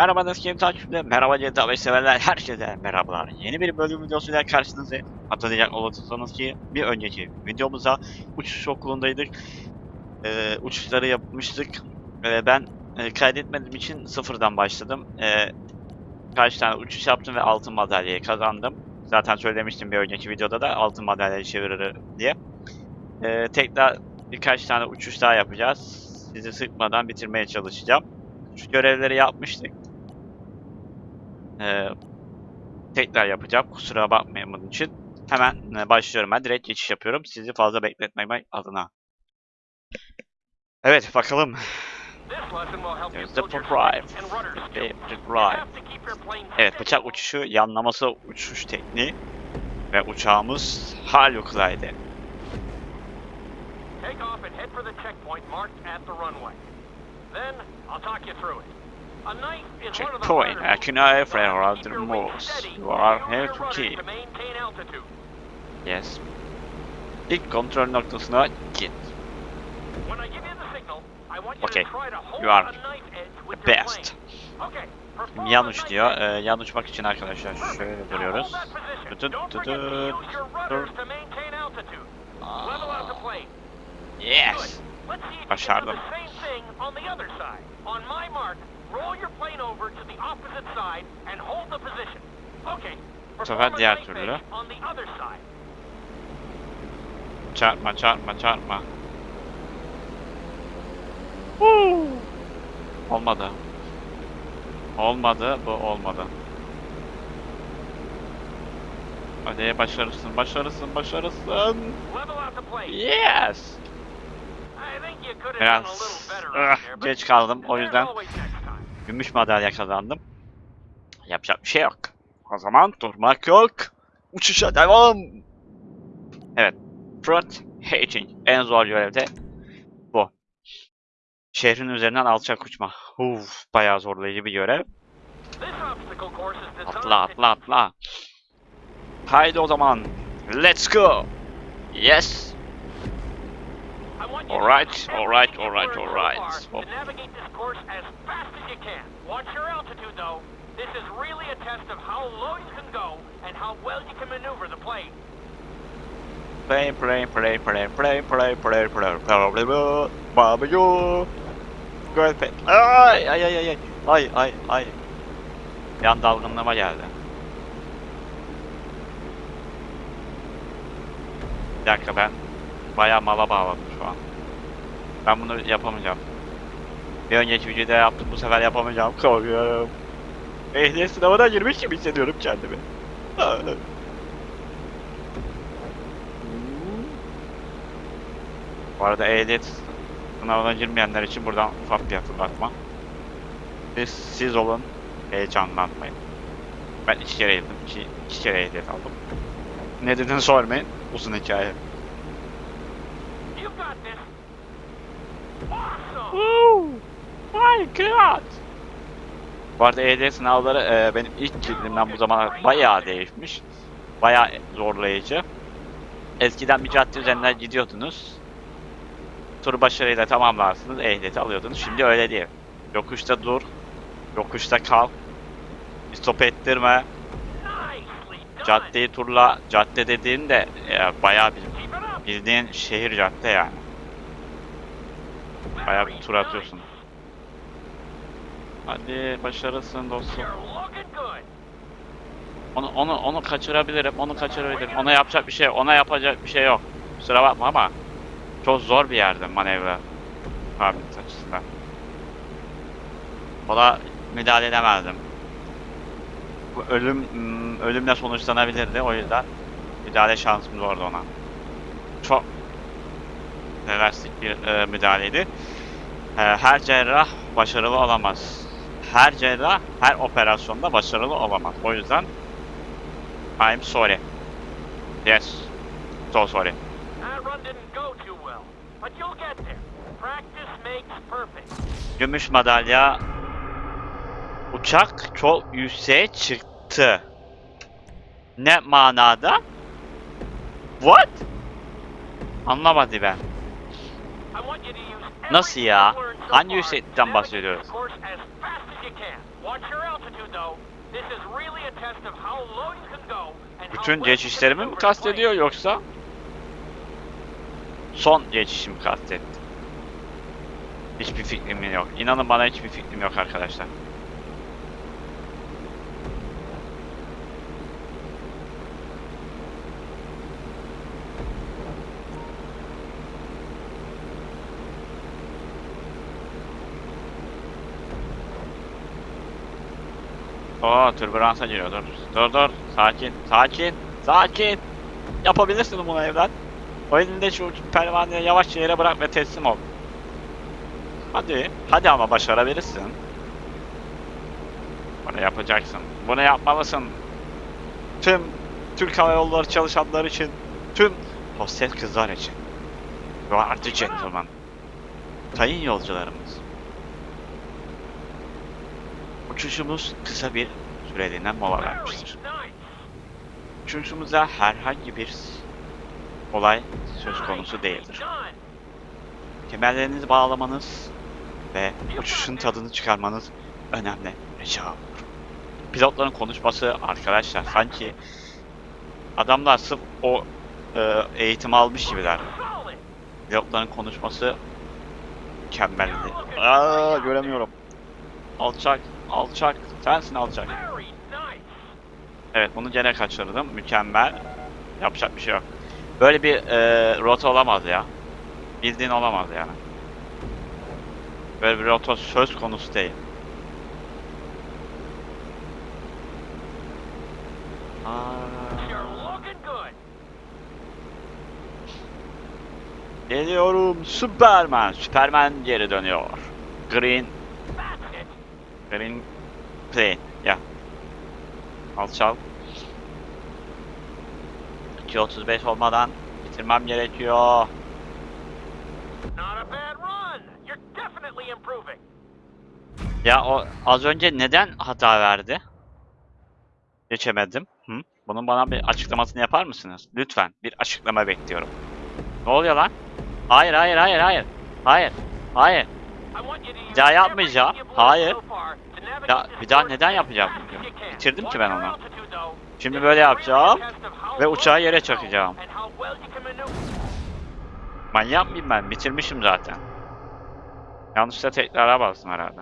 Merhaba Neskin takipçiler, merhaba GTA 5 severler, herkese merhabalar. Yeni bir bölüm videosuyla karşınızdayım. Hatırlayacak olursanız ki bir önceki videomuzda uçuş okulundaydık. Ee, uçuşları yapmıştık. Ee, ben e, kaydetmediğim için sıfırdan başladım. Ee, kaç tane uçuş yaptım ve altın madalyayı kazandım. Zaten söylemiştim bir önceki videoda da altın madalyayı çevirir diye. Ee, tekrar birkaç tane uçuş daha yapacağız. Sizi sıkmadan bitirmeye çalışacağım. Şu görevleri yapmıştık. Ee, tekrar yapacağım. Kusura bakmayın bunun için. Hemen e, başlıyorum. Ben direkt geçiş yapıyorum. Sizi fazla bekletmemek adına. Evet bakalım. There's the drive. Evet bıçak uçuşu yanlaması uçuş tekniği. Ve uçağımız harikulade. Take off and head for the checkpoint marked at the runway. Then I'll talk you through it. Checkpoint, Akuna Airframe Roger Morse. You are here to keep. Yes. İlk kontrol noktasına git. Okay. You are the best. Şimdi yan diyor. Ee, yan uçmak için arkadaşlar şöyle duruyoruz. Tut tut tut. Yes. Başardım. Bu sefer diğer türlü. Çarpma, çarpma, çarpma. Woo! Olmadı. Olmadı, bu olmadı. Hadi başarısın, başarısın, başarısın. Yes! Biraz ah, geç kaldım o yüzden gümüş madalya kazandım. Yapacak bir şey yok. O zaman durmak yok. Uçuşa devam. Evet. Fruit Hatching. En zor görev de bu. Şehrin üzerinden alçak uçma. Uf, bayağı zorlayıcı bir görev. Atla atla atla. Haydi o zaman. Let's go. Yes. I want you to Alright, use alright, everything you've alright, learned so alright. Oh. Navigate this course as fast as you can. Watch your altitude though. This is really a test of how low you can go and how well you can maneuver the plane. Play play play play play play play play play play Babacı. Göpek. Ay ay ay ay. Ay ay ay. Yan dalgınlığıma geldi. Bir dakika ben bayağı mala bağladım şu an. Ben bunu yapamayacağım. Bir önceki videoda yaptım bu sefer yapamayacağım. Korkuyorum. Ehliyet sınavına girmiş gibi hissediyorum kendimi. Bu arada ehliyet sınavına girmeyenler için buradan ufak bir hatırlatma. Siz, siz olun, heyecanlanmayın. Ben iki kere girdim, iki, iki kere ehliyet aldım. Nedenini sormayın, uzun hikaye. Got this. Awesome. Oh my god! Bu arada ehliyet sınavları e, benim ilk girdiğimden bu zamana bayağı değişmiş. Bayağı zorlayıcı. Eskiden bir cadde üzerinden gidiyordunuz. Turu başarıyla tamamlarsınız, ehliyeti alıyordunuz. Şimdi öyle değil. Yokuşta dur, yokuşta kal. Stop ettirme, caddeyi turla. Cadde dediğin de e, bayağı bir. Bildiğin şehir cadde yani. Bayağı bir tur atıyorsun. Hadi başarısın dostum. Onu onu onu kaçırabilirim. Onu kaçırabilirim. Ona yapacak bir şey, ona yapacak bir şey yok. Kusura bakma ama çok zor bir yerde manevra kabiliyet açısından. Ona müdahale edemezdim. Bu ölüm hmm, ölümle sonuçlanabilirdi o yüzden müdahale şansım zordu ona. Çok drastik bir e, müdahaleydi. E, her cerrah başarılı olamaz. Her cerrah her operasyonda başarılı olamaz. O yüzden I'm sorry. Yes. So sorry. Gümüş madalya. Uçak çok yükseğe çıktı. Ne manada? What? Anlamadı ben. Nasıl ya? Hangi yükseklikten bahsediyoruz? Bütün geçişlerimi mi kastediyor yoksa? Son geçişimi kastetti. Hiçbir fikrim yok. İnanın bana hiçbir fikrim yok arkadaşlar. Oo türbülansa giriyor dur. Dur dur. Sakin. Sakin. Sakin. Yapabilirsin bunu evlat. O elinde şu pervaneyi yavaşça yere bırak ve teslim ol. Hadi. Hadi ama başarabilirsin. Bunu yapacaksın. Bunu yapmalısın. Tüm Türk Hava Yolları çalışanlar için. Tüm hostes kızlar için. Are the gentleman. Sayın yolcularımız. Uçuşumuz kısa bir süreliğine mola vermiştir. Uçuşumuzda herhangi bir olay söz konusu değildir. Kemerlerinizi bağlamanız ve uçuşun tadını çıkarmanız önemli rica olur. Pilotların konuşması arkadaşlar sanki adamlar sırf o e, eğitim almış gibiler. Pilotların konuşması mükemmeldi. Aa göremiyorum. Alçak, alçak. Sensin alçak. Evet bunu gene kaçırdım. Mükemmel. Yapacak bir şey yok. Böyle bir e, rota olamaz ya. Bildiğin olamaz yani. Böyle bir rota söz konusu değil. Geliyorum Superman. Superman geri dönüyor. Green. Green plane. Ya. Alçal. 2.35 olmadan bitirmem gerekiyor. Not a bad run. You're definitely improving. Ya o az önce neden hata verdi? Geçemedim. Hı? Bunun bana bir açıklamasını yapar mısınız? Lütfen bir açıklama bekliyorum. Ne oluyor lan? Hayır hayır hayır hayır. Hayır. Hayır. Bir daha yapmayacağım. Hayır. Ya, this bir daha neden yapacağım. Bitirdim ki ben onu. Şimdi böyle yapacağım ve uçağı yere çakacağım. Manyak mıyım ben? Bitirmişim zaten. Yanlışla tekrara bastım herhalde.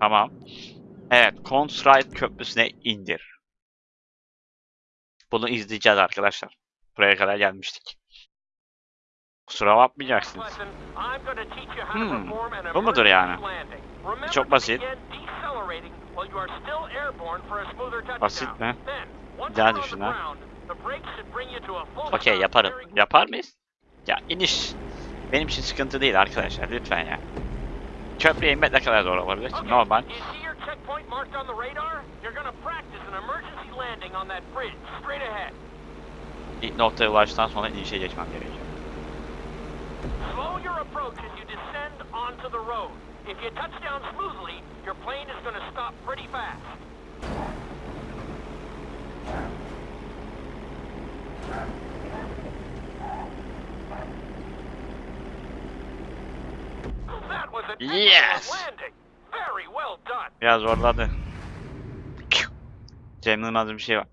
Tamam. Evet, Consrite Köprüsü'ne indir. Bunu izleyeceğiz arkadaşlar. Buraya kadar gelmiştik. Kusura bakmayacaksınız. Hmm, bu mudur yani? Çok basit. Basit mi? On the düşün ha. Okey yaparım. Yapar mıyız? Ya iniş. Benim için sıkıntı değil arkadaşlar lütfen ya. Köprüye inmek ne kadar zor olabilir ki? Okay, Normal. İlk noktaya ulaştıktan sonra inişe geçmem gerekiyor. Slow your approach as you descend onto the road. If you touch down smoothly, your plane is gonna stop pretty fast. That was an excellent Yes! landing. Very well done. Biraz zorladı. Cem Yılmaz'ın bir şey var.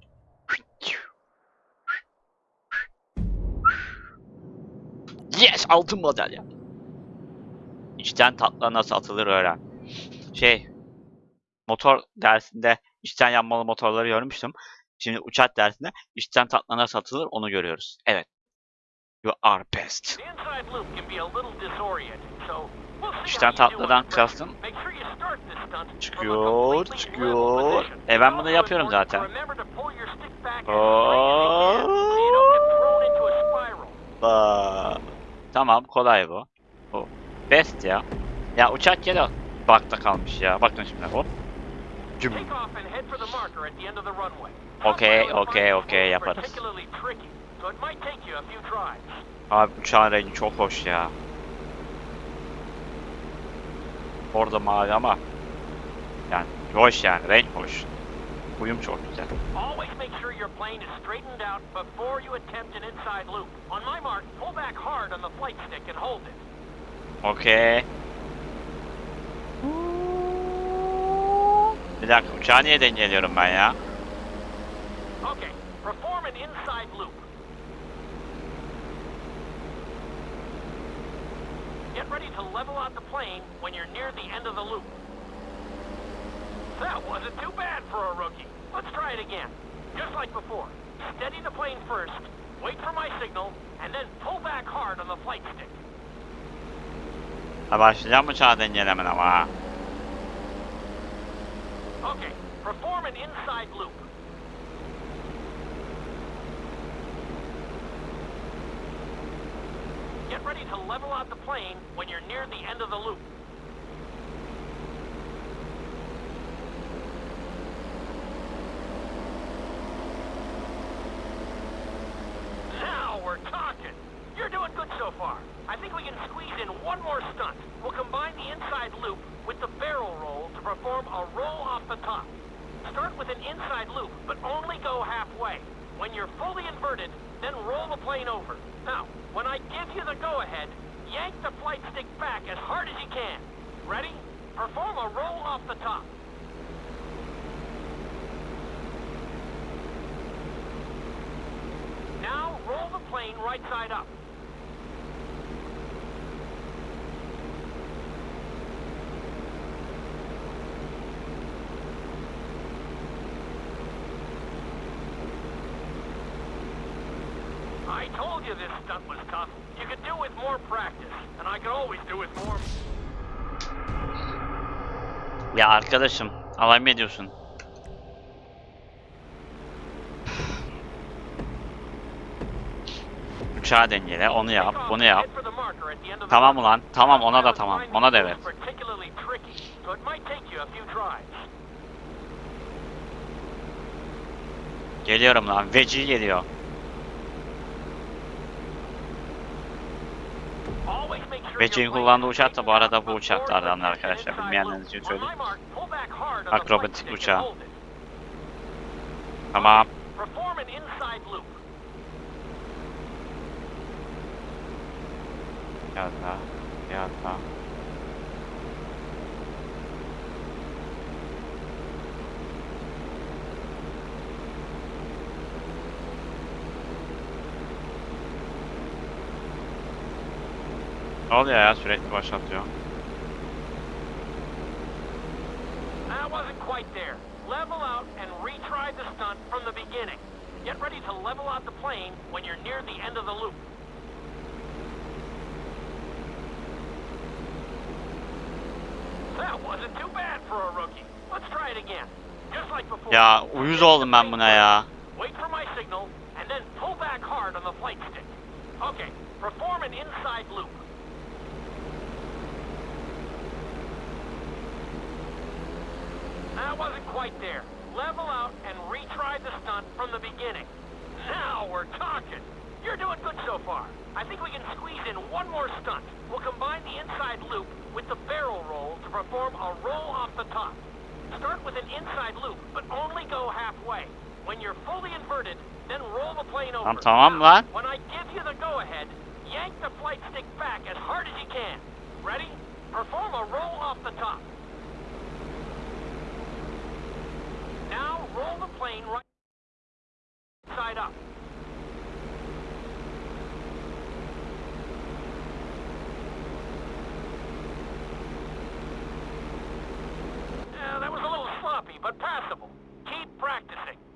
Yes! Altın madalya. İçten tatlı nasıl atılır öğren. Şey, motor dersinde içten yanmalı motorları görmüştüm. Şimdi uçak dersinde içten tatlı nasıl atılır onu görüyoruz. Evet. You are best. İçten tatlıdan kastım Çıkıyor, çıkıyor. E ben bunu yapıyorum zaten. remember tamam kolay bu. Bu. Best ya. Ya uçak gene bakta kalmış ya. Bakın şimdi hop. Cüm. Okay, is okay, yaparız. Abi uçağın rengi çok hoş ya. Orada mavi ama yani hoş yani renk hoş. Uyum çok güzel. Always make sure your plane is straightened out before you attempt an inside loop. On my mark, pull back hard on the flight stick and hold it. Okay. Bir uçağı niye dengeliyorum ben ya? Okay, perform an inside loop. Get ready to level out the plane when you're near the end of the loop. That wasn't too bad for a rookie. Let's try it again. Just like before. Steady the plane first, wait for my signal, and then pull back hard on the flight stick. Ha başlayacağım uçağı dengelemen ama. Okay, perform an inside loop. Get ready to level out the plane when you're near the end of the loop. Now we're talking. You're doing good so far. I think we can squeeze in one more stunt. We'll combine the inside loop with the barrel roll to perform a roll off the top. Start with an inside loop, but only go halfway. When you're fully inverted, then roll the plane over. Now, when I give you the go-ahead, yank the flight stick back as hard as you can. Ready? Perform a roll off the top. Now, roll the plane right side up. Ya arkadaşım alay mı ediyorsun? Uçağı dengele, onu yap, bunu yap. Tamam ulan, tamam ona da tamam, ona da evet. Geliyorum lan, veci geliyor. Plane kullandığı uçak da bu arada bu uçaklardan arkadaşlar, inside bilmeyenler loop. için söyleyeyim. Akrobatik uçağı. Tamam. Perform an inside loop. Ya da, ya da. Ne oluyor ya sürekli başlatıyor. That wasn't quite there. Level out and retry the stunt from the beginning. Get ready to level out the plane when you're near the end of the loop. That wasn't too bad for a rookie. Let's try it again. Just like before. Ya uyuz oldum ben buna ya. Wait for my signal, and then pull back hard on the flight stick. Okay, perform an inside loop. That wasn't quite there. Level out and retry the stunt from the beginning. Now we're talking. You're doing good so far. I think we can squeeze in one more stunt. We'll combine the inside loop with the barrel roll to perform a roll off the top. Start with an inside loop, but only go halfway. When you're fully inverted, then roll the plane over. Tamam Tom, lan. When I give you the go-ahead, yank the flight stick back as hard as you can. Ready? Perform a roll off the top. Now roll the plane right side up. Yeah, that was a little sloppy, but passable. Keep practicing.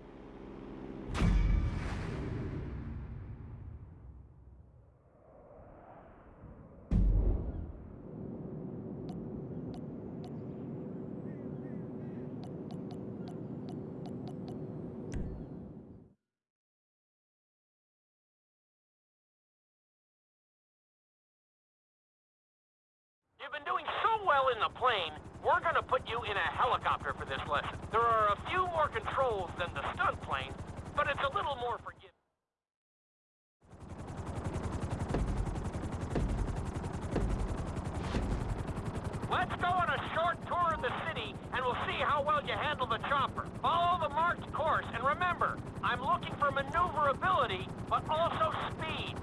In the plane, we're to put you in a helicopter for this lesson. There are a few more controls than the stunt plane, but it's a little more forgiving. Let's go on a short tour of the city, and we'll see how well you handle the chopper. Follow the marked course, and remember, I'm looking for maneuverability, but also speed.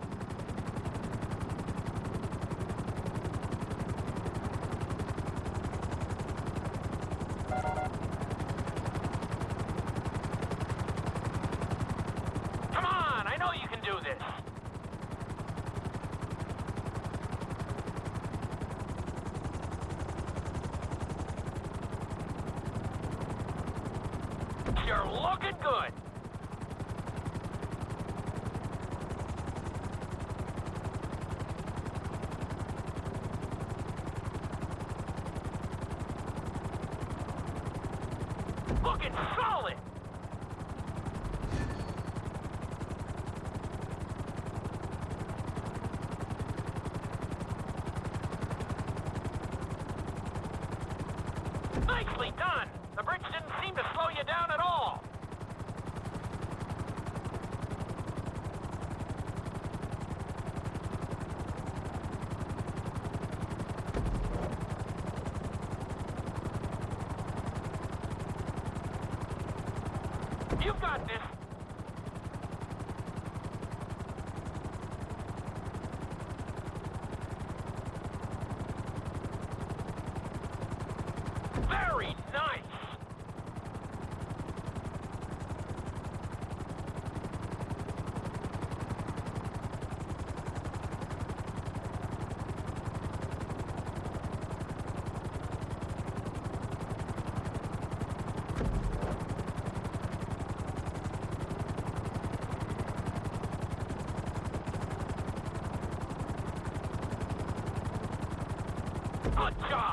You're looking good. Looking solid. Nicely done. The bridge didn't seem to slow you down at all. You got this. Very nice. Good job.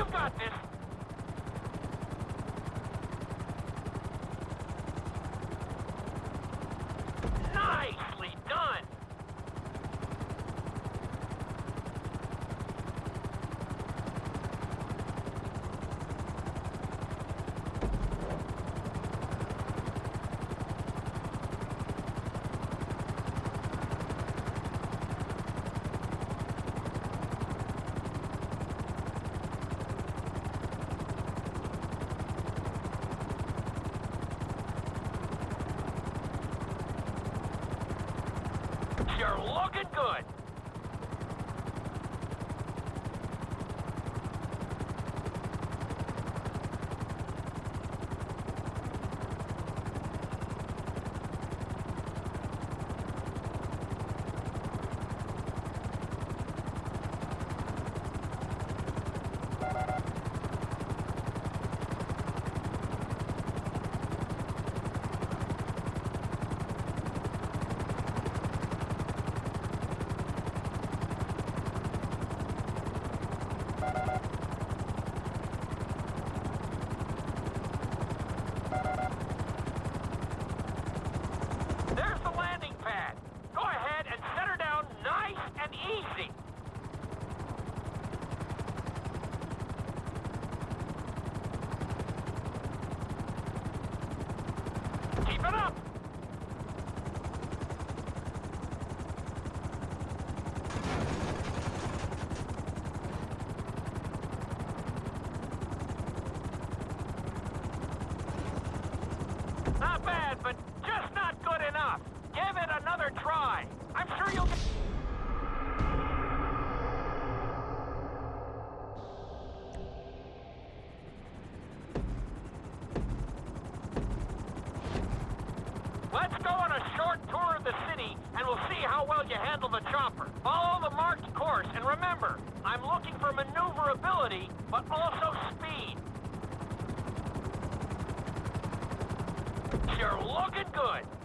You got this. Let's go on a short tour of the city, and we'll see how well you handle the chopper. Follow the marked course, and remember, I'm looking for maneuverability, but also speed. You're looking good.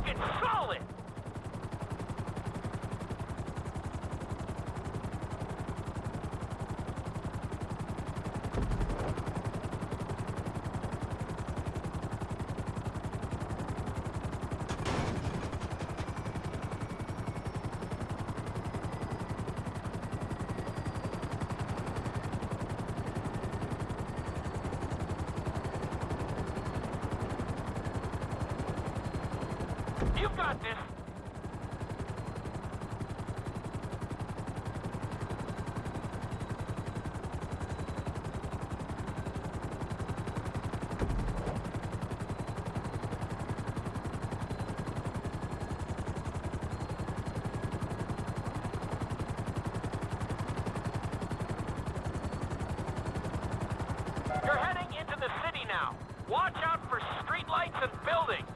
Looking solid. Now. Watch out for streetlights and buildings.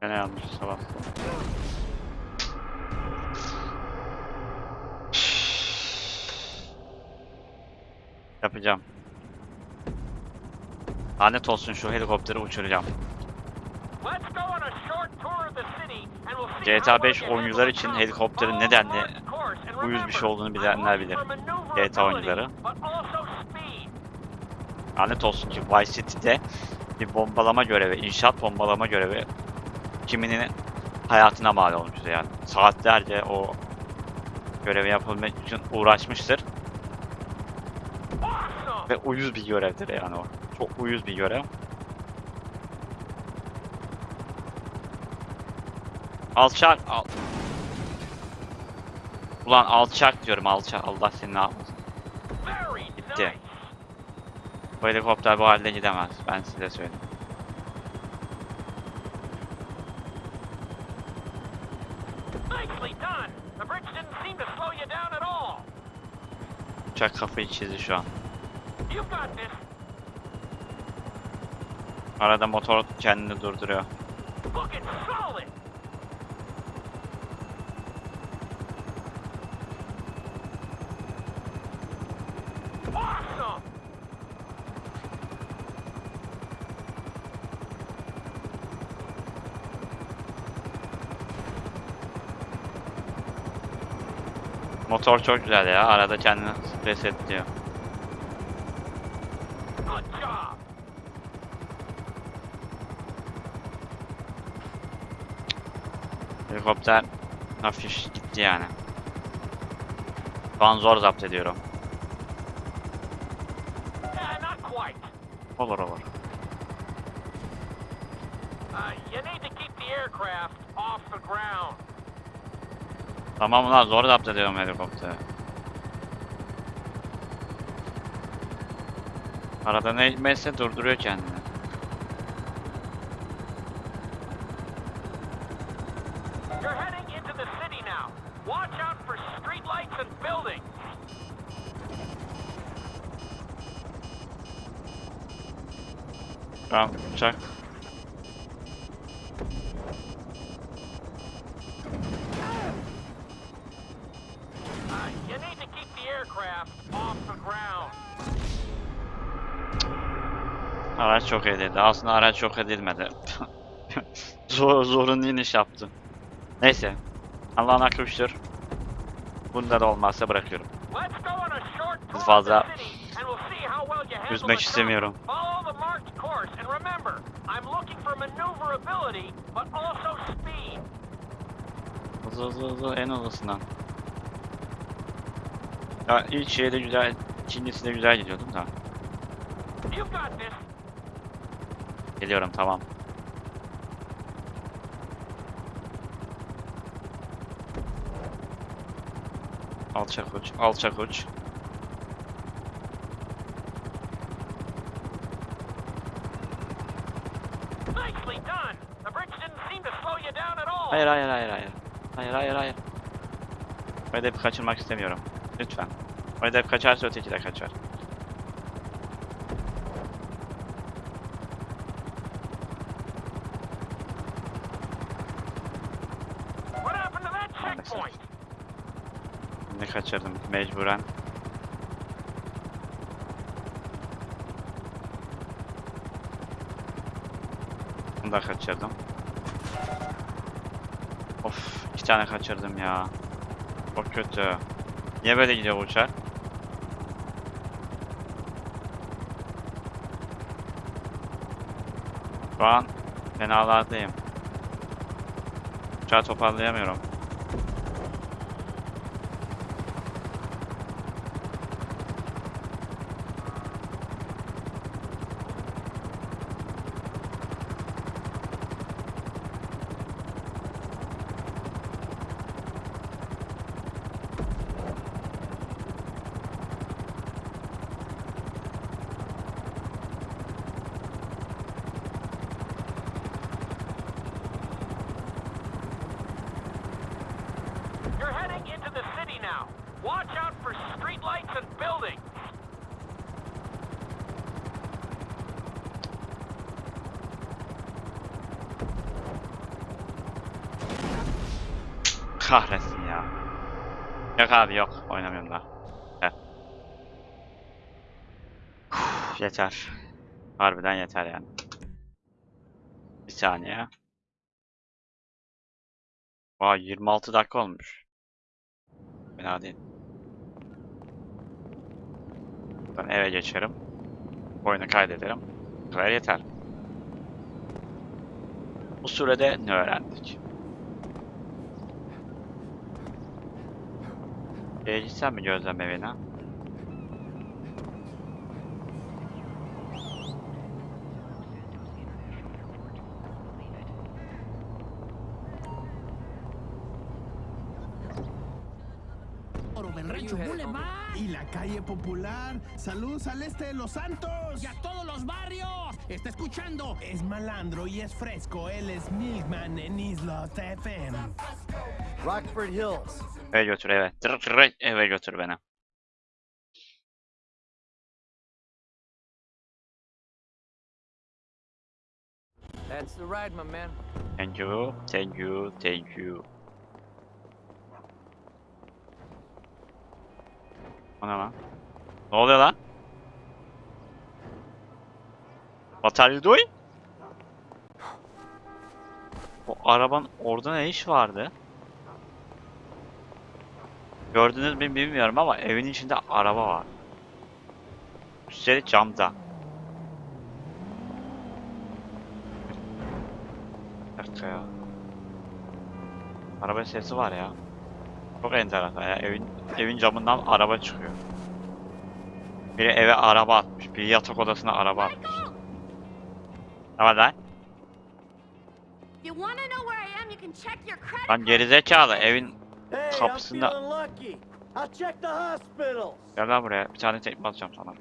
Gene yanlış sabah. Yapacağım. Lanet olsun şu helikopteri uçuracağım. GTA how 5 well you oyuncular için helikopterin nedenli and uyuz bir şey olduğunu bilenler bilir. GTA oyuncuları. Lanet olsun ki Vice City'de bir bombalama görevi, inşaat bombalama görevi kiminin hayatına mal olmuştur yani. Saatlerce o görevi yapabilmek için uğraşmıştır ve uyuz bir görevdir yani o. Çok uyuz bir görev. Alçak, al. Ulan alçak diyorum alçak. Allah seni ne yapmasın. Gitti. Bu helikopter bu halde gidemez. Ben size söyleyeyim. Uçak kafayı çizdi şu an. Arada motor kendini durduruyor. Motor çok güzel ya. Arada kendini resetliyor. Helikopter hafif gitti yani. Şu an zor zapt ediyorum. Olur olur. Uh, you need to keep the aircraft off the ground. Tamam ulan zor zapt ediyorum helikopteri. Arada ne hikmetse durduruyor kendini. Araç çok edildi. Aslında araç çok edilmedi. Zor, zorunlu iniş yaptı. Neyse. Allah'ın hakkı üçtür. Bunda da olmazsa bırakıyorum. Tour fazla üzmek istemiyorum. Hızlı hızlı hızlı en hızlısından. Ya ilk şey de güzel, ikincisi de güzel gidiyordum da. Geliyorum tamam. Alçak uç, alçak uç. Hayır hayır hayır hayır. Hayır hayır hayır. O hedefi kaçırmak istemiyorum. Lütfen. O hedef kaçarsa öteki de kaçar. kaçırdım mecburen. Bunu da kaçırdım. Of iki tane kaçırdım ya. Çok kötü. Niye böyle gidiyor uçak? Şu an fenalardayım. Uçağı toparlayamıyorum. Kahretsin ya. Yok abi yok. Oynamıyorum daha. Uf, yeter. Harbiden yeter yani. Bir saniye. Vay 26 dakika olmuş. Fena değil. Ben eve geçerim. Oyunu kaydederim. Bu kadar yeter. Bu sürede ne öğrendik? Mi gözlem evine? Y la calle popular. Saludos al este de Los Santos. y a todos los barrios. Está escuchando. Es malandro y es fresco. Él es Milkman en Islas FM. Rockford Hills. Eve götür eve. Tır eve götür beni. That's the ride, my man. Thank you, thank you, thank you. O ne lan? Ne oluyor lan? What are you doing? O arabanın orada ne iş vardı? Gördünüz mü bilmiyorum ama evin içinde araba var. Üstelik camda. Bir dakika ya. Araba sesi var ya. Çok enteresan ya. Evin evin camından araba çıkıyor. Biri eve araba atmış. Biri yatak odasına araba atmış. Ne var lan? Lan gerizekalı evin Kapısında-. Gel lan buraya. Bir tane tekme atacağım sana.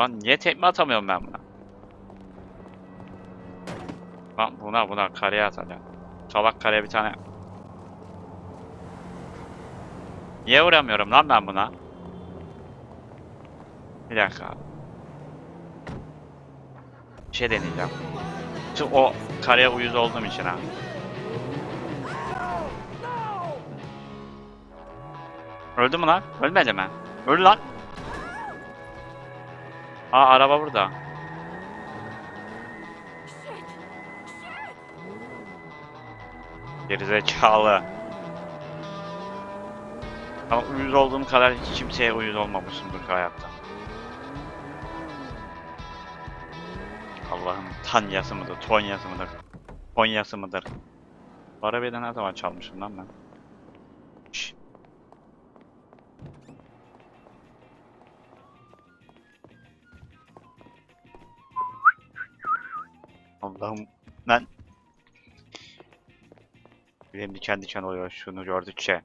Lan niye tekme atamıyorum ben buna? Lan buna buna kareye atacağım. Salak kareye bir tane. Niye vuramıyorum lan ben buna? Bir dakika. Bir şey deneyeceğim. Şu o kareye uyuz olduğum için ha. Öldü mü lan? Ölmedi mi? Öldü lan. Aa araba burada. Gerizekalı. Ama uyuz olduğum kadar hiç kimseye uyuz olmamışımdır hayatta. Allah'ın Tanyası mıdır, Tonyası mıdır, Konyası mıdır? Bu arabayı da ne zaman çalmışım lan ben? Benim diken diken oluyor şunu gördükçe.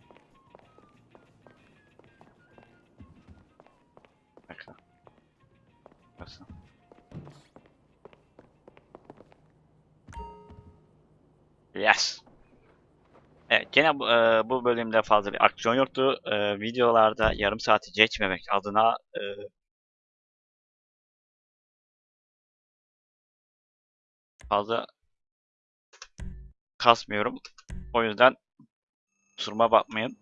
Yes. Evet, gene bu, e, bu bölümde fazla bir aksiyon yoktu. E, videolarda yarım saati geçmemek adına e, fazla kasmıyorum. O yüzden kusuruma bakmayın.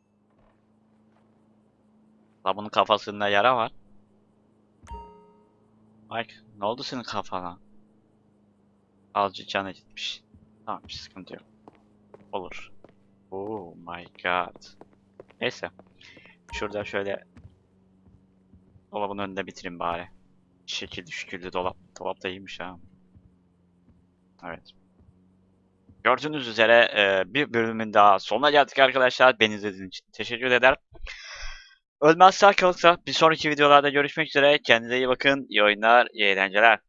La kafasında yara var. Mike, ne oldu senin kafana? Azıcık canı gitmiş. Tamam bir sıkıntı yok. Olur. Oh my god. Neyse. Şurada şöyle dolabın önünde bitireyim bari. Şekilli şükürlü dolap. Dolap da iyiymiş ha. Evet. Gördüğünüz üzere e, bir bölümün daha sonuna geldik arkadaşlar. Beni izlediğiniz için teşekkür ederim. Ölmez sağ kalırsa bir sonraki videolarda görüşmek üzere. Kendinize iyi bakın. İyi oyunlar, iyi eğlenceler.